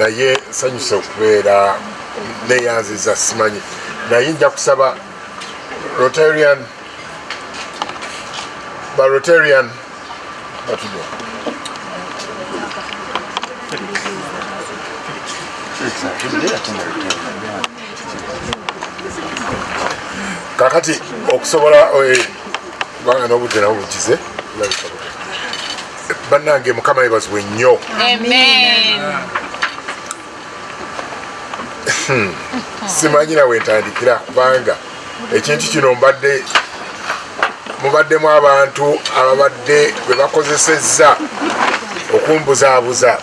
naye nsanyuse okubeera neyanziza simanyi. Naye nja kusaba rotarian ba rotarian batuno kakati okusobola kubanga n'obudde nabo bugize bannange mukama yebazibwe nnyo Amen. simanyira wentandikira kubanga ekintu kino mbadde mubaddemu abantu ababadde bwe bakozesezza okumbuzaabuza.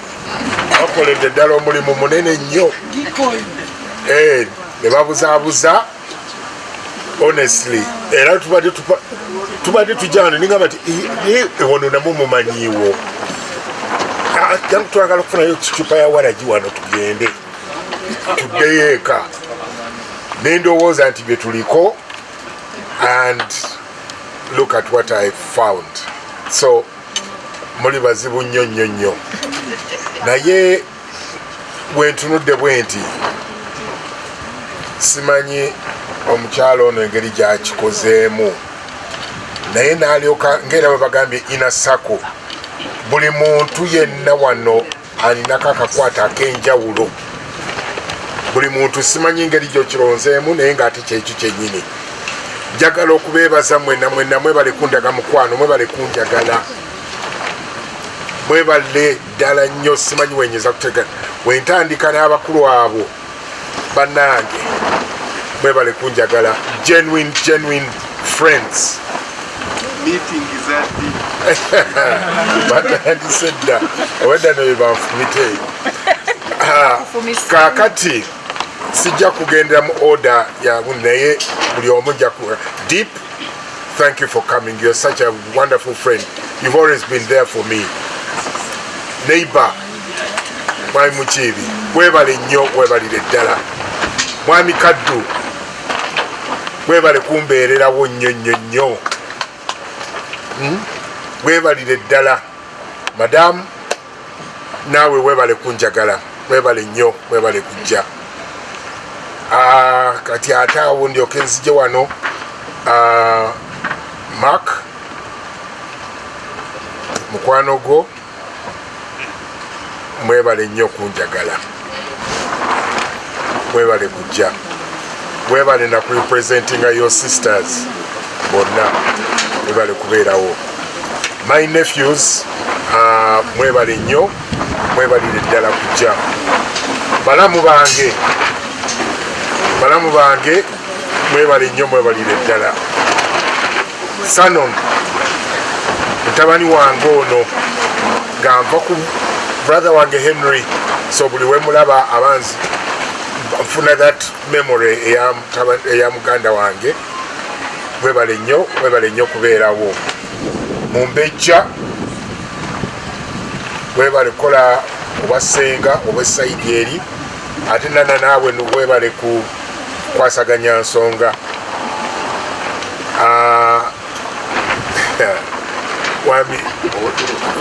Bakoledde ddala omulimu munene nnyo. Eh, ne babuzaabuza honestly. Era tubadde tujano ningamba ti ewono namwe mumanyiiwo. Ah, twagala okufunayo kicupa ya waragi wano tugende tuddeyo eka nendowooza nti bye tuliko and look at what i found. So muli bazibu nnyo nnyo nnyo. Naye bwentunudde bwe nti simanyi omukyalo ono engeri gyakikozeemu. Naye nalyoka ngaera bwe bagambye ina sako buli muntu yenna wano alinako akakwata ak'enjawulo buli muntu simanyi ngeri gyokironzeemu naye ngaate kyekyo kyenyini njagala okubeebaza mwena mwena mwebale kundaga mukwano mwebale kunjagala. Mwebale ddala nnyo simanyi wenyeza kutega. Wentandika n'abakulu abo bannange mwebale kunjagala. Genuine genuine friends. Batandise dda. Obadda nebye banfumite Ah, kaakati sijja kugendera mu order yabu naye buli omu jja ku deep thank you for coming. You're such a wonderful friend. You've always been there for me. Neighbor mwami mukiibi webale nnyo webalire ddala. Mwami kaddu webale kumbeererawo nnyo nnyo nnyo. Webalire ddala. Madamu naawe webale kunjagala. Webale nnyo webale kujja kati ate awo ndyoke nzije wano. Ah, mak mukwano gwo mwebale nnyo kunjagala mwebale kujja. Webale nakurepresentinga your sisters bonna. Mwebale kubeerawo. My nephews uh, mwebale nnyo. Mwebalire ddala kujja. Balamu bange balamu bange mwebale nnyo mwebalire ddala. Sanon mutabani wange ono nga nva ku brother wange henry so buli wemulaba abanzi nfuna that memory eya muganda wange mwebale nnyo mwebale nnyo kubeerawo. Mumbejja webale kukola obwasenga obwesaidi eri ate nana naawe webale kukwasaganya nsonga. Ah, wami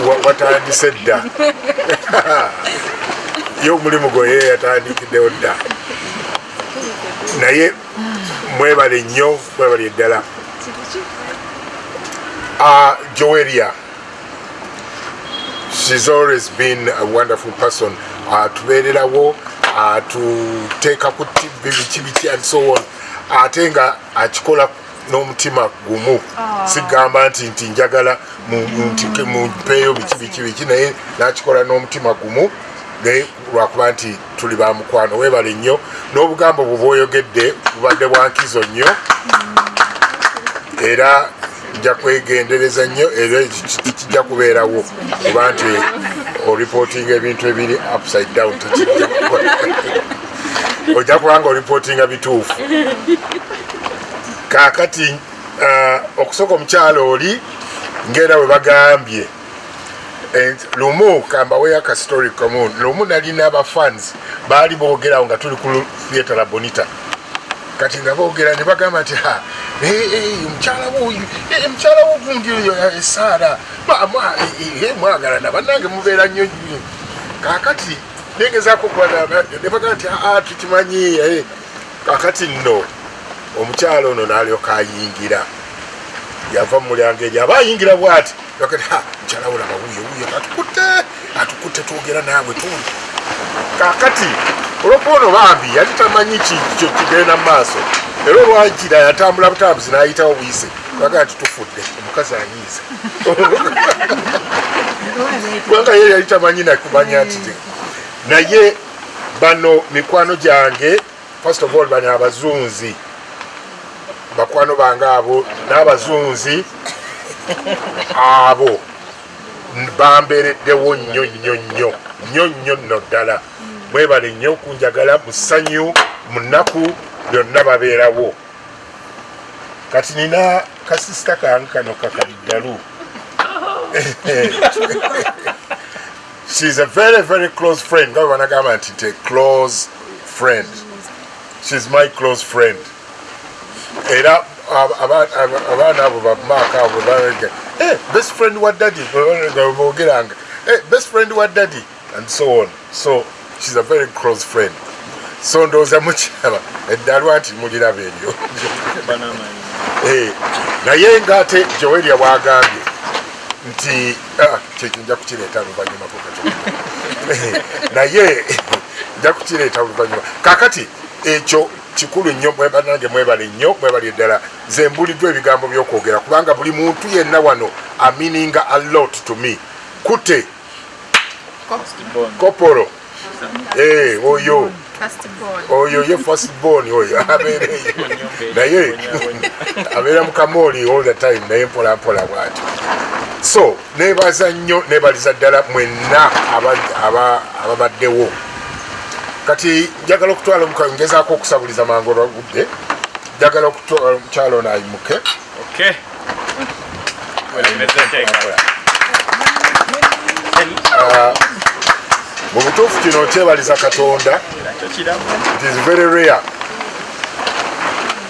wa- watandise dda. Ye omulimu gwe ye yatandikiddewo dda. Naye mwebale nnyo mwebale ddala. Uh, joeria she's always been a wonderful person. Atubeererawo atuteeka ku tv biki biki and so on. Ate nga akikola n'omutima gumu. Sigamba nti nti njagala mumpeeyo biki biki biki naye nakikola n'omutima gumu. Naye lwakuba nti tuli bamukwano webale nnyo. N'obugambo bwe bwoyogedde bubadde bwankizo nnyo. Era nja kwegendereza nnyo era kijja kubeerawo. Kuba nti oripootinga ebintu ebiri upside down tekijja kukola. ojja kubanga oripootinga bituufu. Kaakati ah, okusooka omukyalo oli ngaera bwe bagambye lumu kambaweyo akastori kamu lumu nalina abafans baali boogerawo nga tuli ku theatre la bonita kati nga boogera ne bagamba nti "Ha, eh, eh, omukyala wuoyo mukyala wogundi oyo esaara mwagalana bannange mubeera nnyo nnyo." kaakati negezaako kubanebaga nti aa tukimanyi eh, kakati nno omukyalo ono n'alyoka ayingira. Yava mu mulyango eri aba ayingira bwati? Mukyala wolaba wuye wuye atukutte atukutte twogera naawe tuli. Kakati olwokuba ono bambi yali tamanyi kikyo kigenda mu maaso? Era olwajira yatambula butambuzi n'ayitawo buyise. Baga nti tufudde omukazi anyiiza kubanga ye yali tamanyi nakumanya nti naye bano mikwano gyange first of all bano abazunzi. Bakwano bange abo n'abazunzi abo. Bambeereddewo nnyo nnyo nnyo. Nnyo nnyo nno ddala mwebale nnyo okunjagala mu ssanyu mu nnaku byonna babeerawo. Kati nina kasisita kange kano kakaliddalu she's a very very close friend. Nga banagamba nti te close friend. She's my close friend. Era ab- aba- aba- abaana abo bamaaka abo baga best friend wa daddy. Bogeranga best friend wa daddy and so on. So she's a very close friend. So ndowooza mukyaba eddalwa nti muliraba eryo. Eh, naye ngaate joweria bwagambye nti ah, kyekyo nja kukireeta luvanyumako katono naye nja kukireeta luvanyuma kakati ekyo kikulu nnyo mwebanange mwebale nnyo mwebale ddala nze mbuliddwa ebigambo by'okwogera kubanga buli muntu yenna wano amininga a lot to me. Kute kopolo. Eh, oyo oyo ye first born oyo abeereyo naye abeera mu kamooli all the time naye mpola mpola bwati. So nebaza nnyo nebaliza ddala mwenna aba- aba- ababaddewo. Kati njagala okutwala omukazi ngezaako okusabuliza mangu olwagudde. Njagala okutwala omukyalo ono ayimuke. Okay. Mu butuufu kino okyebaliza katonda it is very rare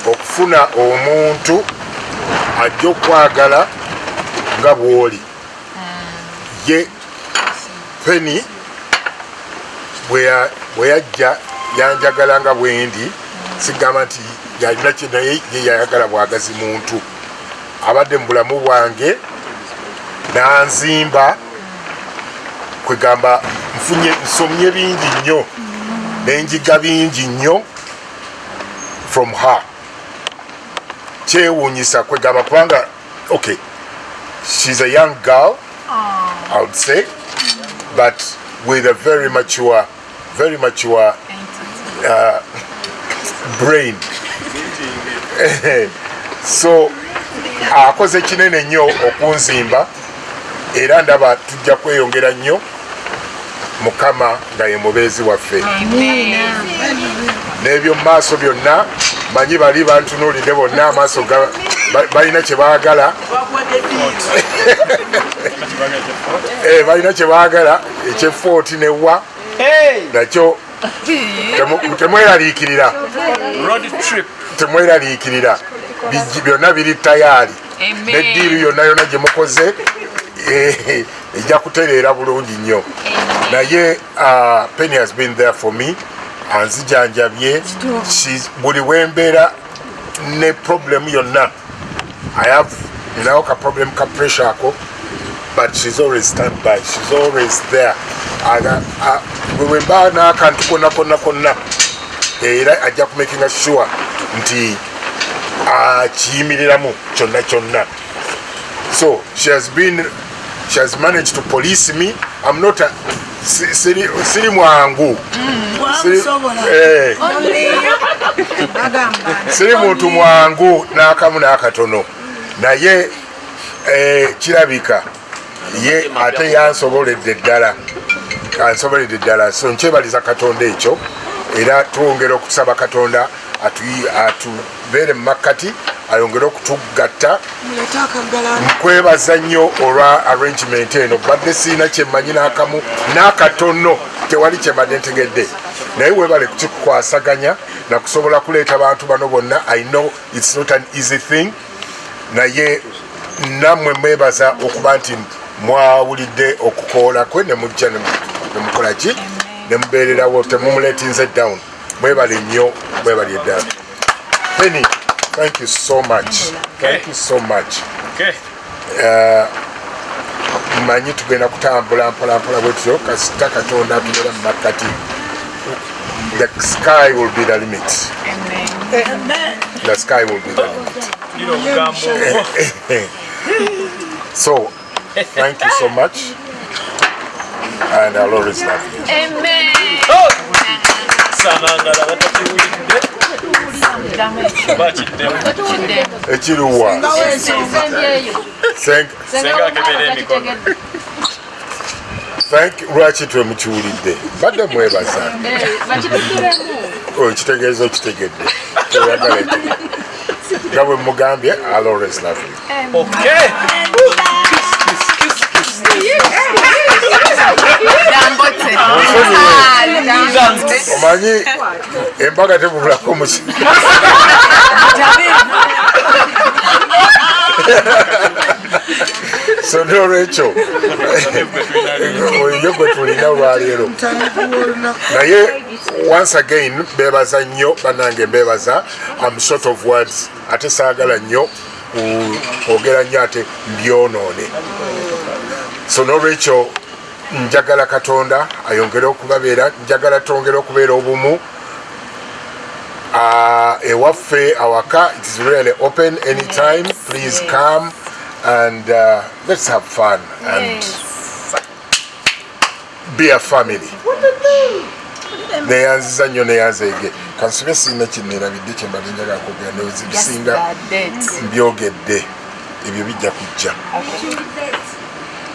okufuna omuntu ajja okwagala nga bw'oli. Ye peni bwe ya- bwe yajja yanjagala nga bwendi sigamba nti yalina kye naye ye yayagala bwagazi muntu. Abadde mu bulamu bwange nanzimba kwegamba nfunye nsomye bingi nnyo. Nenjiga bingi nnyo from her. Kyewuunyisa kwegamba kubanga okay she's a young girl i would say but with a very mature very mature uh, brain. So akoze kinene nnyo okunzimba era ndaba tujja kweyongera nnyo mukama nga ye mubeezi waffe. N'ebyo mu maaso byonna manyi bali bantunuulidde bonna amaaso balina kye baagala. Eh, balina kye baagala ekyefooti newa nakyo temweraliikirira. Road trip. temweraliikirira. Byonna biri tayaali. Neddiiru yonna yonna gye mukoze eh, ejja kutereera bulungi nnyo naye uh, penny has been there for me. Anzijanjabye buli wembeera ne problem yonna. I have ninawo ka problem ka pressure ako but she's always stand by. She's always there. Aga- a- bwe wemba n'akantu konna konna konna. Era ajja kumakinga sure nti akiyimiriramu kyonna kyonna. So she has been she has managed to police me. I'm not a siri siri mwangu. Siri- eh, siri muntu mwangu n'akamu n'akatono. Naye eh, kirabika ye ate yansoboledde ddala ansoboledde ddala. So nkyebaliza katonda ekyo era twongera okusaba katonda atu- atubeere mu makkati ayongere okutugatta nkwebaza nnyo olwa arrangement eno. Badde siina kyemmanyi n'akamu n'akatono tewali kyembadde ntegedde. Naye webale kukikukwasaganya nakusobola kuleeta bantu bano bonna. I know its not an easy thing. Naye nammwe mwebaza okuba nti mwawulidde okukoola kwe nemujja ne- nemukola ki? Nemubeererawo temumuletinze down. Mwebale nnyo mwebali eddala penny thank you so much. Okay. thank you so much. Okay. Uh, mmanyi tugenda kutambula mpolampola bwetyo kasita katonda atubeera mu makkati. The sky will be the limit. The sky will be the limit. So thank you so much. And i'll always love you. Amen. batakiwulidde. Ekiruwa lwaki twemukiwulidde badde mwebaza Oh, kitegeeza okitegedde oyagala ekyo nga bwe mugambye always you Okay. Omanyi embaga tebulako muki so nolwekyo oyo gwe tulina olwaleero naye once again bebaza nnyo banange mbebaza am short of words ate saagala nnyo kwogera nnyo ate mbyonoone so nolwekyo njagala katonda ayongere okubabeera njagala tongere okubeera obumu. Uh, ewaffe awaka it is really open anytime please come and uh, let's have fun and be a family. Neyanziza nnyo neyanzeege kansibe sirina kyenerabidde kyembadde njagala kwogera nezibisinga mbyogedde. Ebyo bijja kujja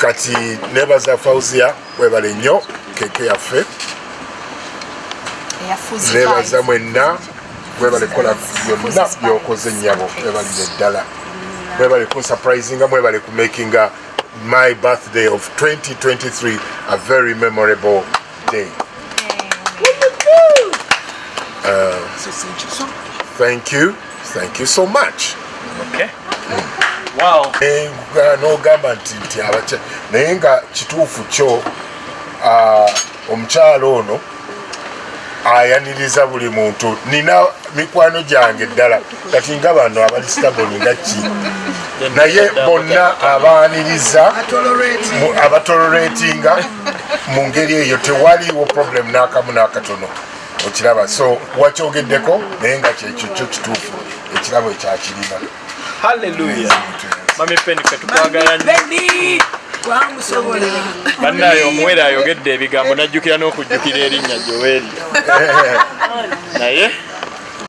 kati nebaza fausia webale nnyo keke yaffe. Nebaza mwenna mwebale kukola byonna byokoze nnyabo mwebalire ddala mwebale kunsurprisinga mwebale kumakinga my birthday of 2023 a very memorable day. Uh, thank you thank you so much. Okay. Wow. Eh, n'ogamba nti nti abaky naye nga kituufu kyo omukyalo ono ayaniriza buli muntu. Nina mikwano gyange ddala. Kati nga bano abali staboni nga ki? Naye bonna abaaniriza abatoloretinga mu ngeri eyo. Tewaliwo problem n'akamu n'akatono okiraba. So wakyogeddeko naye nga kyekyo kyo kituufu ekirabo ekyakirina Hallelujah. Mami Penny ffe tukwagala Bannaye omuwere ayogedde ebigambo najjukira n'okujjukira erinnya Joel. Naye